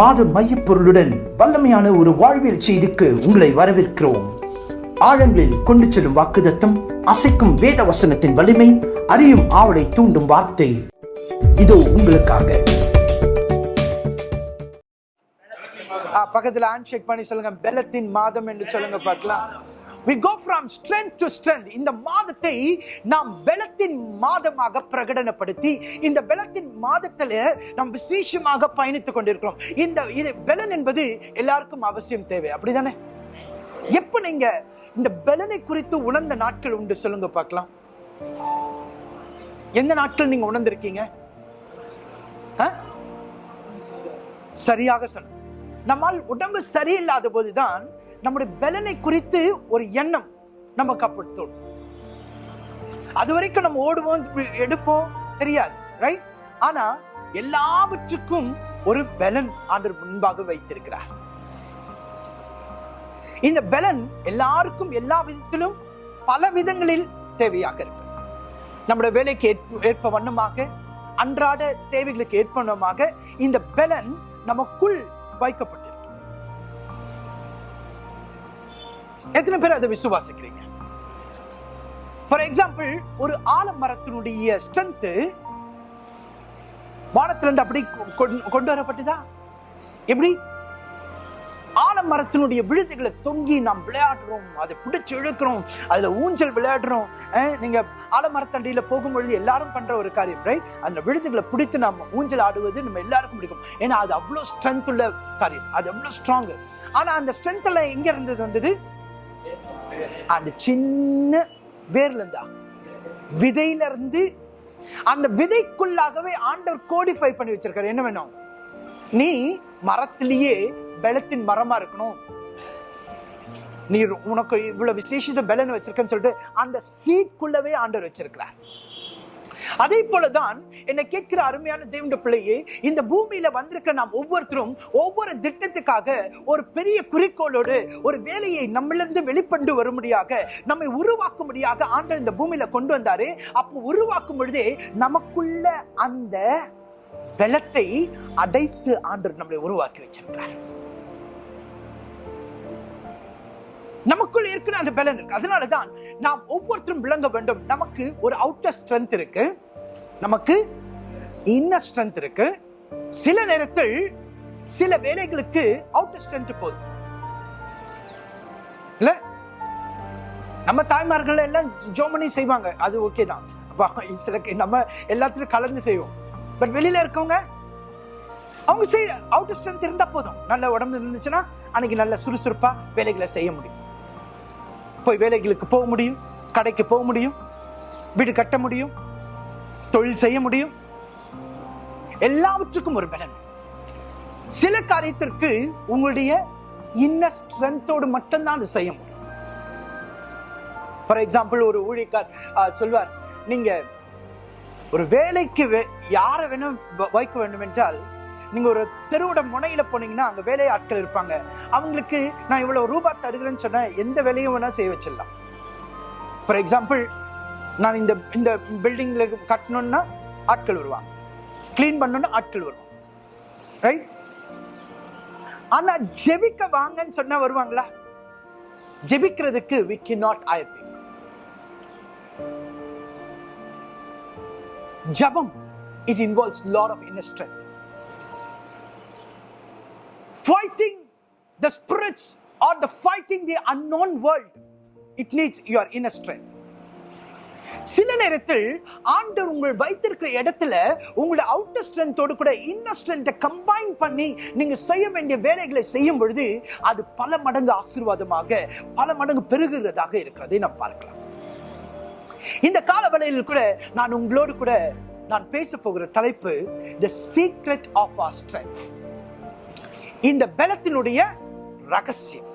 மாத மையப்பொருளுடன் வல்லமையான ஒரு வாழ்வியல் செய்திக்கு உங்களை வரவேற்கிறோம். ஆழங்களில் கொண்டு செல்லும் வாக்குதத்தம் அசைக்கும் வேத வசனத்தின் வலிமை அறியும் ஆவலை தூண்டும் வார்த்தை. இதோ உங்களுக்காக. பக்கத்தில் பக்கத்துல ஹேண்ட் ஷேக் பண்ணி சொல்லுங்க. பெலத்தின் மாதம் என்று சொல்லுங்க பார்க்கலாம். We go from strength to strength இந்த மாதத்தை நாம் பெலத்தின் மாதமாக பிரகடனப்படுத்தி இந்த பெலத்தின் மாதத்தில் நாம் விசேஷமாக பயணித்துக் கொண்டிருக்கிறோம். இந்த இது பெலன் என்பது எல்லாருக்கும் அவசியம் தேவை. அப்படிதானே? எப்ப நீங்க இந்த பெலனை குறித்து உணர்ந்த நாட்கள் உண்டு சொல்லுங்க பார்க்கலாம். எந்த நாட்கள் நீங்க உணர்ந்திருக்கீங்க? ஆ? சரியாக சொன்ன நம்மால் உடம்பு சரியில்லாத போதுதான் நம்முடைய பலனை குறித்து ஒரு எண்ணம் நம்ம அப்படி அது வரைக்கும் நம்ம ஓடுவோம் எடுப்போம் தெரியாது ரைட் ஆனா எல்லாவற்றுக்கும் ஒரு பலன் ஆண்டர் முன்பாக வைத்திருக்கிறார். இந்த பலன் எல்லாருக்கும் எல்லா விதத்திலும் பல விதங்களில் தேவையாக இருக்கு நம்முடைய வேலைக்கு ஏற்ப- ஏற்ப வண்ணமாக அன்றாட தேவைகளுக்கு ஏற்ப வண்ணமாக இந்த பலன் நமக்குள் வைக்கப்படும் எத்தனை பேர் அதை விசுவாசிக்கிறீங்க? ஃபார் எக்ஸாம்பிள் ஒரு ஆலமரத்தினுடைய ஸ்ட்ரென்த்து வானத்திலிருந்து அப்படி கொ- கொண்டு- கொண்டு வரப்பட்டதா? எப்படி? ஆலமரத்தினுடைய விழுதுகளை தொங்கி நாம் விளையாடுறோம். அதை பிடிச்சி இழுக்கிறோம். அதுல ஊஞ்சல் விளையாடுறோம். நீங்க ஆலமரத்தண்டியில போகும்பொழுது எல்லாரும் பண்ற ஒரு காரியம் ரைட் அந்த விழுதுகளை பிடித்து நாம் ஊஞ்சல் ஆடுவது நம்ம எல்லாருக்கும் பிடிக்கும். ஏன்னா அது அவ்வளவு ஸ்ட்ரென்த் உள்ள காரியம். அது அவ்வளவு ஸ்ட்ராங்கு ஆனா அந்த ஸ்ட்ரென்த் எல்லாம் எங்க இருந்தது வந்தது? அந்த சின்ன வேர்ல இருந்தா விதையில இருந்து அந்த விதைக்குள்ளாகவே ஆண்டவர் கோடிஃபை பண்ணி வச்சிருக்காரு. என்ன வேணும்? நீ மரத்திலேயே பலத்தின் மரமா இருக்கணும். நீ உனக்கு இவ்வளவு விசேஷித்த பலன் வச்சிருக்கன்னு சொல்லிட்டு அந்த சீக்குள்ளவே ஆண்டவர் வச்சிருக்கிறார். அதே போலதான் என்னை கேட்கிற அருமையான தேவண்ட பிள்ளையே இந்த பூமியில வந்திருக்க நாம் ஒவ்வொருத்தரும் ஒவ்வொரு திட்டத்துக்காக ஒரு பெரிய குறிக்கோளோடு ஒரு வேலையை நம்மளிருந்து வெளிப்பண்டு வரும்படியாக நம்மை உருவாக்கும்படியாக ஆண்டர் இந்த பூமியில கொண்டு வந்தாரு. அப்போ உருவாக்கும் பொழுதே நமக்குள்ள அந்த பலத்தை அடைத்து ஆண்டர் நம்மளை உருவாக்கி வச்சிருக்கிறார். நமக்குள்ள இருக்கிற அந்த பலன் இருக்கு. அதனாலதான் நாம் ஒவ்வொருத்தரும் விளங்க வேண்டும். நமக்கு ஒரு அவுட்டர் ஸ்ட்ரென்த் இருக்கு. நமக்கு இன்னர் ஸ்ட்ரென்த் இருக்கு. சில நேரத்தில் சில வேலைகளுக்கு அவுட்டர் ஸ்ட்ரென்த் போதும். இல்ல? நம்ம தாய்மார்கள் எல்லாம் ஜோமனி செய்வாங்க. அது ஓகே தான். சில நம்ம எல்லாத்திலும் கலந்து செய்வோம். பட் வெளியில இருக்கவங்க அவங்க செய்ய அவுட்டர் ஸ்ட்ரென்த் இருந்தா போதும். நல்ல உடம்பு இருந்துச்சுன்னா அன்னைக்கு நல்ல சுறுசுறுப்பா வேலைகளை செய்ய முடியும். போய் வேலைகளுக்கு போக முடியும் கடைக்கு போக முடியும் வீடு கட்ட முடியும் தொழில் செய்ய முடியும். எல்லாவற்றுக்கும் ஒரு பலன். சில காரியத்திற்கு உங்களுடைய இன்ன ஸ்ட்ரென்த்தோடு மட்டும்தான் அது செய்ய முடியும். ஃபார் எக்ஸாம்பிள் ஒரு ஊழியக்கார் ஆ, சொல்வார் நீங்க ஒரு வேலைக்கு வே- யாரை வேணும் வ- வைக்க வேண்டும் என்றால் நீங்க ஒரு தெருவோட முனையில போனீங்கன்னா அங்க வேலை ஆட்கள் இருப்பாங்க. அவங்களுக்கு நான் இவ்வளவு ரூபாய் தருகிறேன்னு சொன்ன எந்த வேலையும் வேணா செய்ய வச்சிடலாம். ஃபார் எக்ஸாம்பிள் நான் இந்த இந்த பில்டிங்ல கட்டணும்னா ஆட்கள் வருவாங்க. க்ளீன் பண்ணணும்னா ஆட்கள் வருவாங்க. ரைட் ஆனா ஜெபிக்க வாங்கன்னு சொன்னா வருவாங்களா? ஜெபிக்கிறதுக்கு வி கே நாட் people. ஜபம் it involves lot of inner strength fighting the spirits or the fighting the unknown world it needs your inner strength. சில நேரத்தில் ஆண்டவர் உங்கள் வைத்திருக்கிற இடத்துல உங்களுடைய அவுட்டர் ஸ்ட்ரென்த்தோடு கூட இன்னர் ஸ்ட்ரென்த்தை கம்பைன் பண்ணி நீங்க செய்ய வேண்டிய வேலைகளை செய்யும் பொழுது அது பல மடங்கு ஆசீர்வாதமாக பல மடங்கு பெருகுகிறதாக இருக்கிறதை நாம் பார்க்கலாம். இந்த கால வேளையில் கூட நான் உங்களோடு கூட நான் பேச போகிற தலைப்பு the secret of our strength இந்த பலத்தினுடைய ரகசியம்.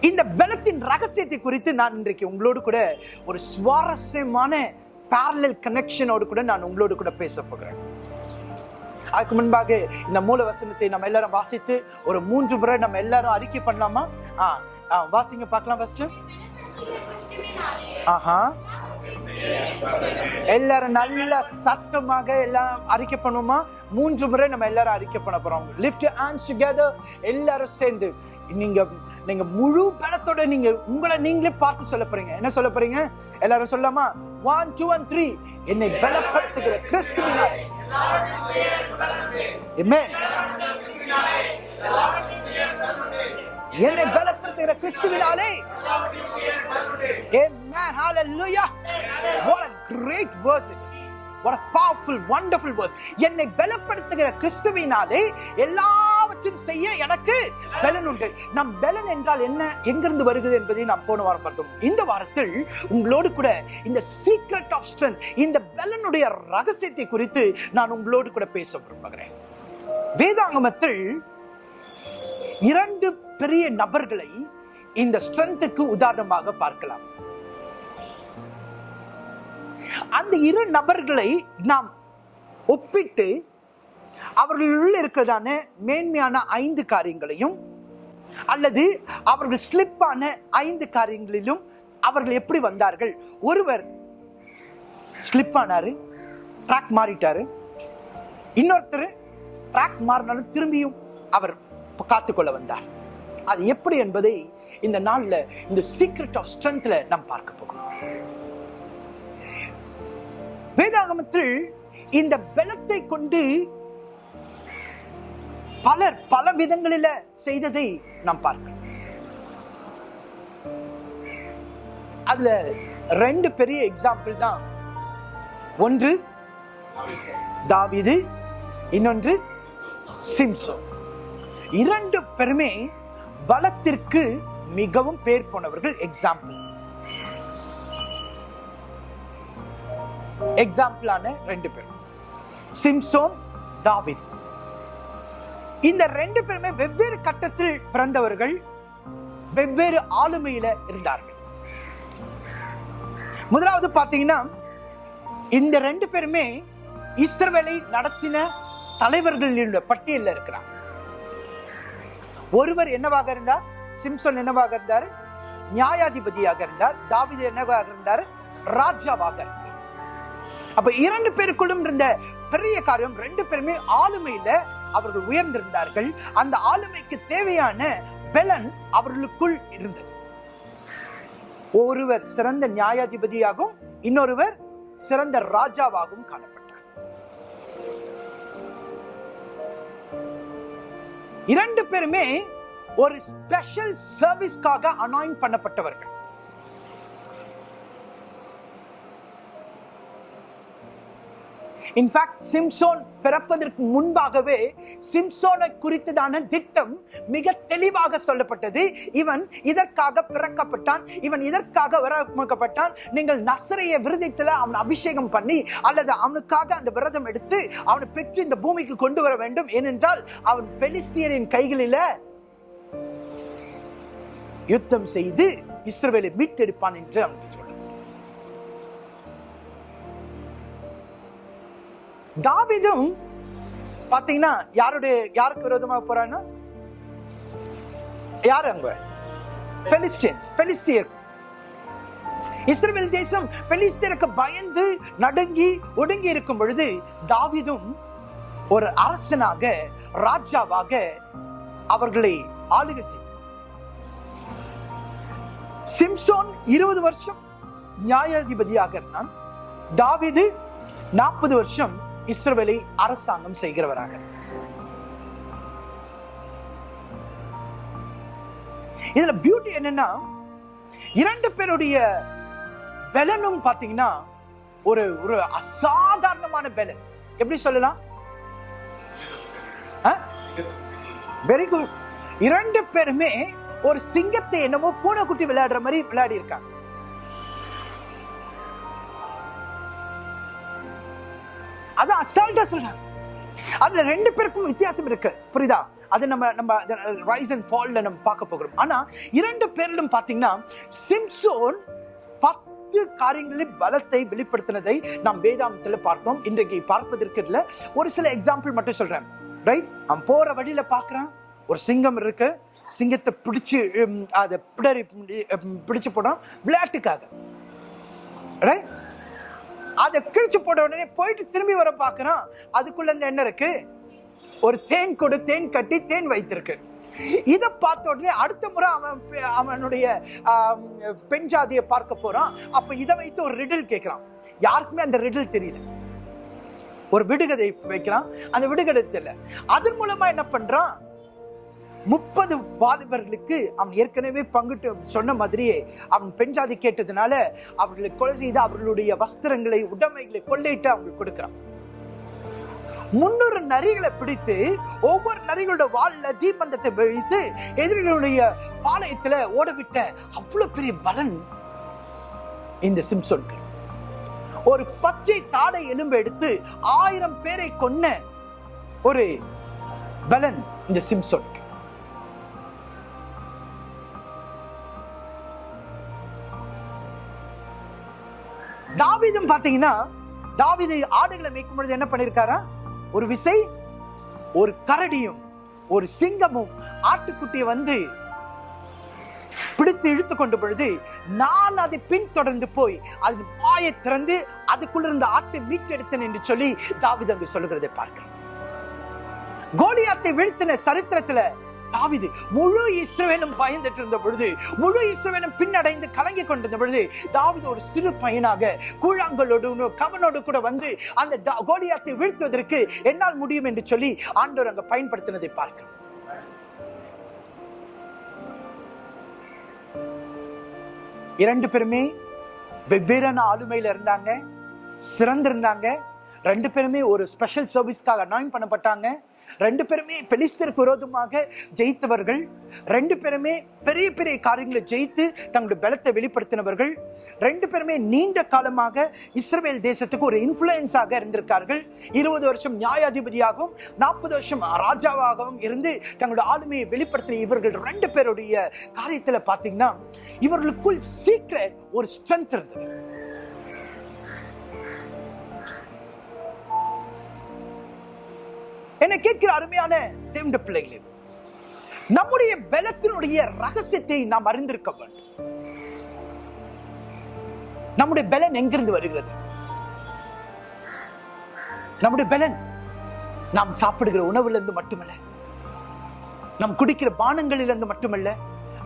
இந்த பலத்தின் ரகசியத்தை குறித்து நான் இன்றைக்கு உங்களோடு கூட ஒரு சுவாரஸ்யமான பேரலல் கனெக்ஷனோடு கூட நான் உங்களோடு கூட பேச போகிறேன். அதுக்கு முன்பாக இந்த மூல வசனத்தை நம்ம எல்லாரும் வாசித்து ஒரு மூன்று முறை நம்ம எல்லாரும் அறிக்கை பண்ணலாமா? ஆ ஆ, வாசிங்க பார்க்கலாம் ஃபர்ஸ்ட் ஆஹா. எல்லாரும் நல்ல சத்தமாக எல்லாம் அறிக்கை பண்ணுமா மூன்று முறை நம்ம எல்லாரும் அறிக்கை பண்ண போறோம். லிஃப்ட் ஹேண்ட்ஸ் டுகெதர் எல்லாரும் சேர்ந்து. நீங்க நீங்க முழு பலத்தோட நீங்க உங்களை நீங்களே பார்த்து சொல்ல போறீங்க. என்ன சொல்ல போறீங்க? எல்லாரும் சொல்லாமா ஒன் டூ ஒன் த்ரீ என்னை பலப்படுத்துகிற கிறிஸ்துவினால் Amen. என்னை பலப்படுத்துகிற கிறிஸ்துவினாலே Amen. Hallelujah. What a great verse it is. What a powerful, wonderful verse. என்னை பலப்படுத்துகிற கிறிஸ்துவினாலே எல்லாவற்றையும் செய்ய எனக்கு பலன் உண்டு நம் பலன் என்றால் என்ன எங்கிருந்து வருகிறது என்பதை நாம் போன வாரம் பார்த்தோம் இந்த வாரத்தில் உங்களோடு கூட இந்த சீக்ரெட் ஆஃப் ஸ்ட்ரென்த் இந்த பலனுடைய ரகசியத்தை குறித்து நான் உங்களோடு கூட பேச விரும்புகிறேன் வேதாங்கமத்தில் இரண்டு பெரிய நபர்களை இந்த ஸ்ட்ரென்த்துக்கு உதாரணமாக பார்க்கலாம். அந்த இரு நபர்களை நாம் ஒப்பிட்டு அவர்களுள் இருக்கிறதான மேன்மையான ஐந்து காரியங்களையும் அல்லது அவர்கள் ஸ்லிப்பான ஐந்து காரியங்களிலும் அவர்கள் எப்படி வந்தார்கள்? ஒருவர் ஸ்லிப் ஆனாரு ட்ராக் மாறிட்டாரு. இன்னொருத்தர் ட்ராக் மாறினாலும் திரும்பியும் அவர் காத்துக்கொள்ள வந்தார். அது எப்படி என்பதை இந்த நாள்ல இந்த சீக்ரெட் ஆஃப் ஸ்ட்ரென்த்ல நாம் பார்க்க போகிறோம். வேதாகமத்தில் இந்த பலத்தை கொண்டு பலர் பல விதங்களில செய்ததை நாம் பார்க்கிறோம் அதுல ரெண்டு பெரிய எக்ஸாம்பிள் தான். ஒன்று தாவீது இன்னொன்று சிம்சோ. இரண்டு பேருமே பலத்திற்கு மிகவும் பேர் போனவர்கள் எக்ஸாம்பிள் எக்ஸாம்பிளான ரெண்டு பேர். சிம்சோன் தாவித் இந்த ரெண்டு பேருமே வெவ்வேறு கட்டத்தில் பிறந்தவர்கள் வெவ்வேறு ஆளுமையில இருந்தார்கள். முதலாவது பார்த்தீங்கன்னா இந்த ரெண்டு பேருமே இஸ்ரவேலை நடத்தின தலைவர்கள் பட்டியலில் இருக்கிறாங்க. ஒருவர் என்னவாக இருந்தார்? சிம்சன் என்னவாக இருந்தார்? நியாயாதிபதியாக இருந்தார். தாவிது என்னவாக இருந்தார்? ராஜாவாக இருந்தார். அப்ப இரண்டு பேருக்குள்ளும் இருந்த பெரிய காரியம் ரெண்டு பேருமே ஆளுமையில அவர்கள் உயர்ந்திருந்தார்கள். அந்த ஆளுமைக்கு தேவையான பலன் அவர்களுக்குள் இருந்தது. ஒருவர் சிறந்த நியாயாதிபதியாகவும் இன்னொருவர் சிறந்த ராஜாவாகவும் காணப்பட்டார். இரண்டு பேருமே ஒரு ஸ்பெஷல் சர்வீஸ்க்காக அனாயின் பண்ணப்பட்டவர்கள். இன்ஃபேக்ட் சிம்சோன் பிறப்பதற்கு முன்பாகவே சிம்சோனை குறித்ததான திட்டம் மிக தெளிவாக சொல்லப்பட்டது. இவன் இதற்காக பிறக்கப்பட்டான். இவன் இதற்காக வரப்பட்டான் நீங்கள் நசரைய விரதத்தில் அவன் அபிஷேகம் பண்ணி அல்லது அவனுக்காக அந்த விரதம் எடுத்து அவனை பெற்று இந்த பூமிக்கு கொண்டு வர வேண்டும். ஏனென்றால் அவன் பெலிஸ்தியரின் கைகளில் யுத்தம் செய்து இஸ்ரேலை மீட்டெடுப்பான் என்று அவனுக்கு தாவிதும் பாத்தீங்கன்னா யாருடைய யாருக்கு விரோதமாக போறான்னா யார் அங்க? பெலிஸ்டியன்ஸ் பெலிஸ்டியர் இஸ்ரேல் தேசம் பெலிஸ்தியருக்கு பயந்து நடுங்கி ஒடுங்கி இருக்கும் பொழுது தாவிதும் ஒரு அரசனாக ராஜாவாக அவர்களை ஆளுகை செய்தார் சிம்சோன் இருபது வருஷம் நியாயாதிபதியாக இருந்தான். தாவிது நாற்பது வருஷம் இஸ்ரவேலை அரசாங்கம் செய்கிறவராக. இதுல பியூட்டி என்னன்னா இரண்டு பேருடைய பலனும் பாத்தீங்கன்னா ஒரு ஒரு அசாதாரணமான பலன் எப்படி சொல்லலாம்? வெரி குட் இரண்டு பேருமே ஒரு சிங்கத்தை என்னமோ பூனைக்குட்டி விளையாடுற மாதிரி விளையாடி இருக்காங்க. அது அசால்ட்டா சொல்றாங்க. அதுல ரெண்டு பேருக்கும் வித்தியாசம் இருக்கு. புரியுதா? அது நம்ம நம்ம ரைஸ் அண்ட் ஃபால்ல நம்ம பார்க்க போகிறோம். ஆனா இரண்டு பேரிலும் பாத்தீங்கன்னா சிம்சோன் பத்து காரியங்களில் பலத்தை வெளிப்படுத்தினதை நாம் வேதாந்தத்தில் பார்ப்போம். இன்றைக்கு பார்ப்பதற்கு இல்ல ஒரு சில எக்ஸாம்பிள் மட்டும் சொல்றேன். ரைட் நான் போற வழியில பாக்குறேன் ஒரு சிங்கம் இருக்கு. சிங்கத்தை பிடிச்சு அதை பிடரி பிடிச்சு போடுறான். விளையாட்டுக்காக. ரைட் அதை கிழிச்சு போட்ட உடனே போயிட்டு திரும்பி வர பார்க்கறான். அதுக்குள்ள இந்த என்ன இருக்கு? ஒரு தேன் கொடு தேன் கட்டி தேன் வைத்திருக்கு. இதை பார்த்த உடனே அடுத்த முறை அவன் அவனுடைய பெண் ஜாதியை பார்க்க போறான். அப்ப இதை வைத்து ஒரு ரிடில் கேட்கிறான். யாருக்குமே அந்த ரிடில் தெரியல. ஒரு விடுகதை வைக்கிறான். அந்த விடுகதை தெரியல. அதன் மூலமா என்ன பண்றான்? முப்பது வாலிபர்களுக்கு அவன் ஏற்கனவே பங்குட்டு சொன்ன மாதிரியே அவன் பெண்ஜாதி கேட்டதுனால அவர்களை கொலை செய்து அவர்களுடைய வஸ்திரங்களை உடைமைகளை கொள்ளையிட்டு அவங்களுக்கு கொடுக்கிறான். முன்னூறு நரிகளை பிடித்து ஒவ்வொரு நரிகளோட வால்ல தீபந்தத்தை வைத்து எதிரிகளுடைய பாளையத்துல ஓடவிட்ட அவ்வளவு பெரிய பலன் இந்த சிம்சோன்கள். ஒரு பச்சை தாடை எலும்பு எடுத்து ஆயிரம் பேரை கொன்ன ஒரு பலன் இந்த சிம்சோன் தாவிதம் பார்த்தீங்கன்னா தாவிதை ஆடுகளை மேய்க்கும் பொழுது என்ன பண்ணியிருக்காரா ஒரு விசை ஒரு கரடியும் ஒரு சிங்கமும் ஆட்டுக்குட்டியை வந்து பிடித்து இழுத்து கொண்டு பொழுது நான் அதை பின்தொடர்ந்து போய் அதன் வாயை திறந்து அதுக்குள்ள இருந்த ஆட்டை மீட்டெடுத்தேன் என்று சொல்லி தாவீது சொல்லுகிறதை பார்க்கிறேன் கோலியாத்தை வீழ்த்தின சரித்திரத்துல தாவிது முழு இஸ்ரவேலும் பயந்துட்டு இருந்த பொழுது முழு இஸ்ரவேலும் பின்னடைந்து கலங்கி கொண்டிருந்த பொழுது தாவிது ஒரு சிறு பையனாக கூழாங்கலோடு கவனோடு கூட வந்து அந்த கோலியாத்தை வீழ்த்துவதற்கு என்னால் முடியும் என்று சொல்லி ஆண்டோர் அங்க பயன்படுத்தினதை பார்க்கிறோம். இரண்டு பேருமே வெவ்வேறான ஆளுமையில இருந்தாங்க சிறந்திருந்தாங்க. ரெண்டு பேருமே ஒரு ஸ்பெஷல் சர்வீஸ்க்காக அனாயின் பண்ணப்பட்டாங்க. ரெண்டு பேருமே பெலிஸ்தருக்கு விரோதமாக ஜெயித்தவர்கள். ரெண்டு பேருமே பெரிய பெரிய காரியங்களை ஜெயித்து தங்களுடைய பலத்தை வெளிப்படுத்தினவர்கள். ரெண்டு பேருமே நீண்ட காலமாக இஸ்ரேல் தேசத்துக்கு ஒரு இன்ஃப்ளூயன்ஸாக இருந்திருக்கார்கள். இருபது வருஷம் நியாயாதிபதியாகவும் நாற்பது வருஷம் ராஜாவாகவும் இருந்து தங்களுடைய ஆளுமையை வெளிப்படுத்தின இவர்கள் ரெண்டு பேருடைய காரியத்தில் பார்த்தீங்கன்னா இவர்களுக்குள் சீக்கிரம் ஒரு ஸ்ட்ரென்த் இருந்தது. என்னை கேட்கிற அருமையான தேவண்ட பிள்ளைகளே நம்முடைய பலத்தினுடைய ரகசியத்தை நாம் அறிந்திருக்க வேண்டும். நம்முடைய பலன் எங்கிருந்து வருகிறது? நம்முடைய பலன் நாம் சாப்பிடுகிற உணவிலிருந்து மட்டுமல்ல நாம் குடிக்கிற பானங்களிலிருந்து மட்டுமல்ல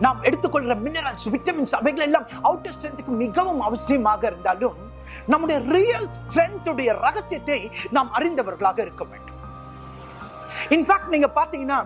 நாம் எடுத்துக்கொள்கிற மினரல்ஸ் விட்டமின்ஸ் அவைகள் எல்லாம் அவுட்டர் ஸ்ட்ரென்த்துக்கு மிகவும் அவசியமாக இருந்தாலும் நம்முடைய ரியல் ஸ்ட்ரென்த்துடைய ரகசியத்தை நாம் அறிந்தவர்களாக இருக்க வேண்டும். இன்ஃபேக்ட் நீங்க பாத்தீங்கன்னா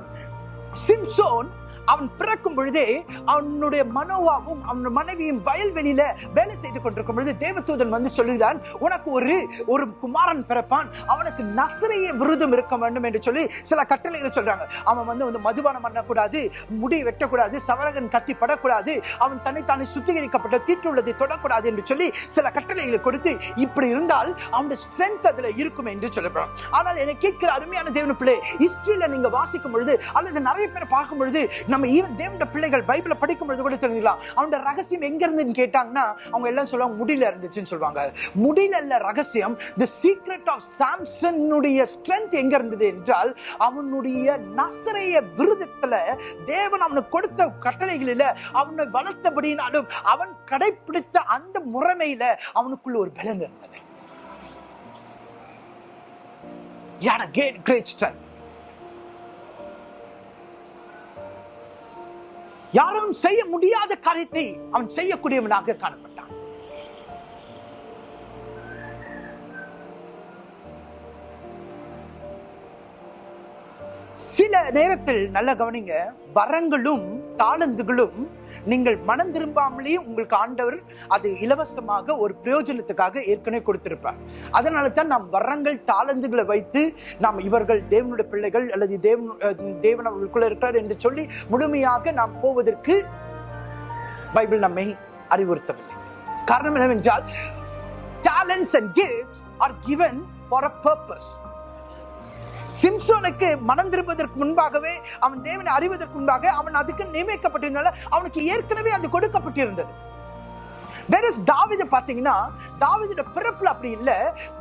சிம்சோன் அவன் பிறக்கும் பொழுதே அவனுடைய மனோவாகவும் அவன் மனைவியும் வயல்வெளியில வேலை செய்து கொண்டிருக்கும் பொழுது தேவதூதன் வந்து சொல்லுகிறான் உனக்கு ஒரு ஒரு குமாரன் பிறப்பான். அவனுக்கு நசரைய விருதம் இருக்க வேண்டும் என்று சொல்லி சில கட்டளைகள் சொல்றாங்க. அவன் வந்து வந்து மதுபானம் பண்ணக்கூடாது முடி வெட்டக்கூடாது சவரகன் கத்தி படக்கூடாது அவன் தன்னைத்தானே சுத்திகரிக்கப்பட்ட தீட்டுள்ளதை தொடக்கூடாது என்று சொல்லி சில கட்டளைகளை கொடுத்து இப்படி இருந்தால் அவனுடைய ஸ்ட்ரென்த் அதுல இருக்கும் என்று சொல்லப்படுறான் ஆனால் என்னை கேட்கிற அருமையான தேவன பிள்ளை ஹிஸ்டரியில நீங்க வாசிக்கும் பொழுது அல்லது நிறைய பேர் பார்க்கும் பொழுது நம்ம ஈவன் தேவனுடைய பிள்ளைகள் பைபிளை படிக்கும் பொழுது கூட தெரிஞ்சுக்கலாம். அவனோட ரகசியம் எங்க இருந்துன்னு கேட்டாங்கன்னா அவங்க எல்லாம் சொல்லுவாங்க முடியல இருந்துச்சுன்னு சொல்லுவாங்க. முடியல இல்ல ரகசியம் தி சீக்ரெட் ஆஃப் சாம்சனுடைய ஸ்ட்ரென்த் எங்க இருந்தது என்றால் அவனுடைய நசரைய விருதத்துல தேவன் அவனுக்கு கொடுத்த கட்டளைகளில அவனை வளர்த்தபடினாலும் அவன் கடைபிடித்த அந்த முறைமையில அவனுக்குள்ள ஒரு பலன் இருந்தது. கேட் கிரேட் ஸ்ட்ரென்த் யாரும் செய்ய முடியாத காரியத்தை அவன் செய்யக்கூடியவனாக காணப்பட்டான். சில நேரத்தில் நல்ல கவனிங்க வரங்களும் தாளந்துகளும் நீங்கள் மனம் திரும்பாமலேயே உங்களுக்கு ஆண்டவர் அது இலவசமாக ஒரு பிரயோஜனத்துக்காக ஏற்கனவே கொடுத்திருப்பார். அதனால தான் நாம் வரங்கள் தாளந்துகளை வைத்து நாம் இவர்கள் தேவனுடைய பிள்ளைகள் அல்லது தேவன் தேவன் அவர்களுக்குள்ள இருக்கிறார் என்று சொல்லி முழுமையாக நாம் போவதற்கு பைபிள் நம்மை அறிவுறுத்தவில்லை. காரணம் என்னவென்றால் talents and gifts are given for a purpose. சிம்சோனுக்கு மனம் திரும்புவதற்கு முன்பாகவே அவன் தேவனை அறிவதற்கு முன்பாக அவன் அதுக்கு நியமிக்கப்பட்டிருந்தால அவனுக்கு ஏற்கனவே அது கொடுக்கப்பட்டிருந்தது. வெரஸ் தாவிது பார்த்தீங்கன்னா தாவிதோட பிறப்புல அப்படி இல்லை.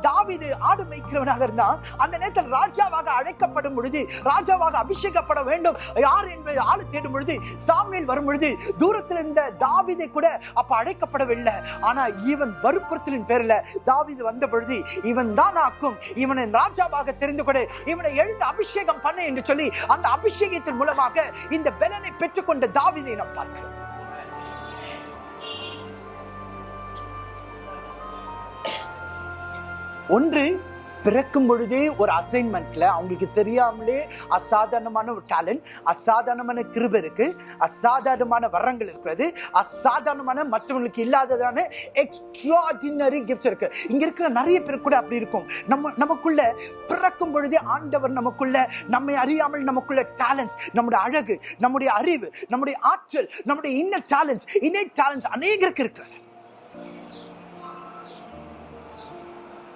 தாவிது ஆடு மேய்க்கிறவனாக இருந்தான். அந்த நேரத்தில் ராஜாவாக அழைக்கப்படும் பொழுது ராஜாவாக அபிஷேகப்பட வேண்டும். யார் என்பது ஆளு தேடும் பொழுது சாமியில் வரும் பொழுது தூரத்தில் இருந்த தாவிதை கூட அப்ப அழைக்கப்படவில்லை. ஆனா இவன் வற்புறுத்தலின் பேரில் தாவிது வந்த பொழுது இவன் தான் ஆக்கும். இவனை ராஜாவாக தெரிந்து கொடு. இவனை எழுந்து அபிஷேகம் பண்ணு என்று சொல்லி அந்த அபிஷேகத்தின் மூலமாக இந்த பெலனை பெற்றுக்கொண்ட தாவிதை நாம் பார்க்கிறோம். ஒன்று பிறக்கும் பொழுதே ஒரு அசைன்மெண்ட்ல அவங்களுக்கு தெரியாமலே அசாதாரணமான ஒரு டேலண்ட் அசாதாரணமான கிருப இருக்கு அசாதாரணமான வரங்கள் இருக்கிறது அசாதாரணமான மற்றவங்களுக்கு இல்லாததான எக்ஸ்ட்ராடினரி கிஃப்ட்ஸ் இருக்கு. இங்க இருக்கிற நிறைய பேர் கூட அப்படி இருக்கும். நம்ம நமக்குள்ள பிறக்கும் பொழுதே ஆண்டவர் நமக்குள்ள நம்மை அறியாமல் நமக்குள்ள டேலண்ட்ஸ் நம்முடைய அழகு நம்முடைய அறிவு நம்முடைய ஆற்றல் நம்முடைய இன்னர் டேலண்ட்ஸ் இன்னே டேலண்ட்ஸ் அநேகருக்கு இருக்கிறது.